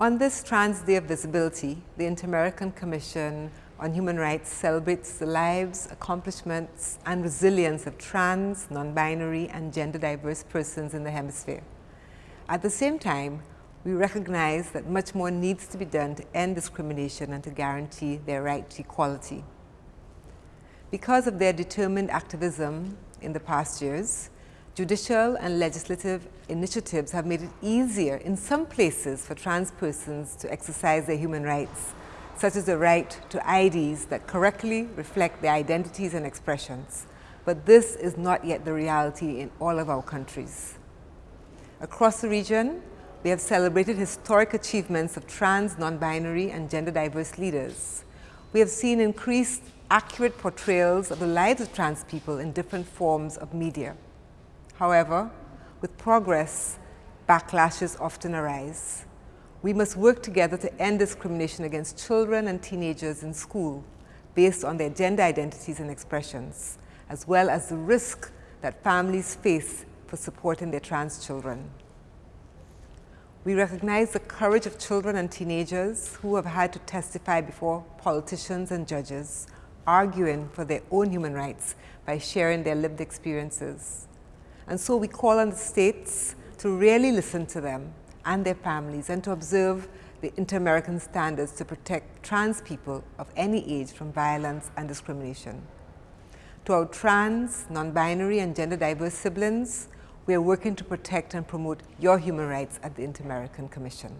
On this Trans Day of Visibility, the Inter-American Commission on Human Rights celebrates the lives, accomplishments, and resilience of trans, non-binary, and gender-diverse persons in the hemisphere. At the same time, we recognize that much more needs to be done to end discrimination and to guarantee their right to equality. Because of their determined activism in the past years, judicial and legislative initiatives have made it easier in some places for trans persons to exercise their human rights, such as the right to IDs that correctly reflect their identities and expressions. But this is not yet the reality in all of our countries. Across the region, we have celebrated historic achievements of trans, non-binary, and gender-diverse leaders. We have seen increased accurate portrayals of the lives of trans people in different forms of media. However, with progress, backlashes often arise. We must work together to end discrimination against children and teenagers in school based on their gender identities and expressions, as well as the risk that families face for supporting their trans children. We recognize the courage of children and teenagers who have had to testify before politicians and judges, arguing for their own human rights by sharing their lived experiences. And so we call on the states to really listen to them and their families and to observe the inter-American standards to protect trans people of any age from violence and discrimination. To our trans, non-binary and gender diverse siblings, we are working to protect and promote your human rights at the Inter-American Commission.